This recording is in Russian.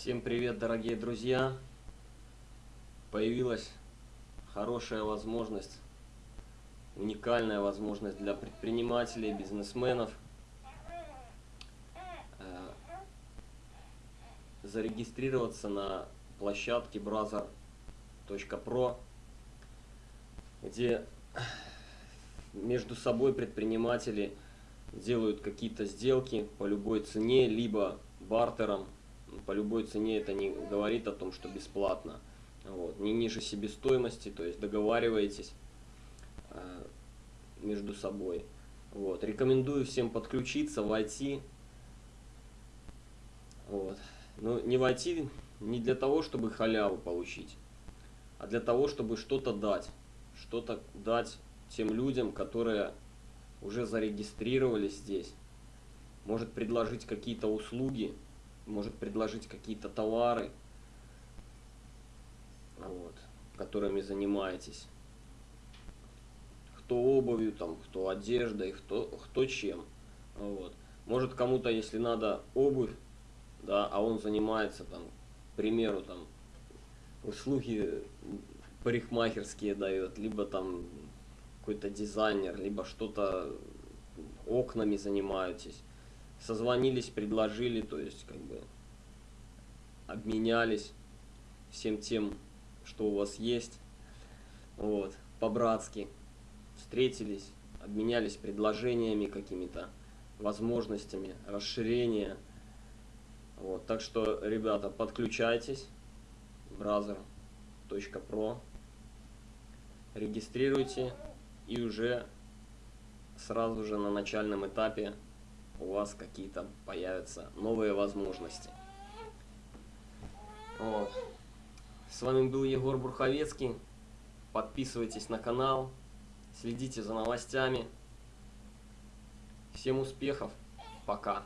Всем привет, дорогие друзья! Появилась хорошая возможность, уникальная возможность для предпринимателей, бизнесменов э, зарегистрироваться на площадке brother.pro, где между собой предприниматели делают какие-то сделки по любой цене, либо бартером, по любой цене это не говорит о том, что бесплатно. Вот. Не ниже себестоимости, то есть договариваетесь э, между собой. Вот. Рекомендую всем подключиться, войти. Вот. Но не войти не для того, чтобы халяву получить, а для того, чтобы что-то дать. Что-то дать тем людям, которые уже зарегистрировались здесь. Может предложить какие-то услуги, может предложить какие-то товары, вот, которыми занимаетесь. Кто обувью, там, кто одеждой, кто, кто чем. Вот. Может кому-то, если надо обувь, да, а он занимается, там, к примеру, там, услуги парикмахерские дает, либо там какой-то дизайнер, либо что-то окнами занимаетесь созвонились, предложили, то есть как бы обменялись всем тем, что у вас есть, вот, по-братски встретились, обменялись предложениями какими-то, возможностями, расширения, вот, так что, ребята, подключайтесь, brother.pro, регистрируйте и уже сразу же на начальном этапе у вас какие-то появятся новые возможности. Вот. С вами был Егор Бурховецкий. Подписывайтесь на канал, следите за новостями. Всем успехов. Пока.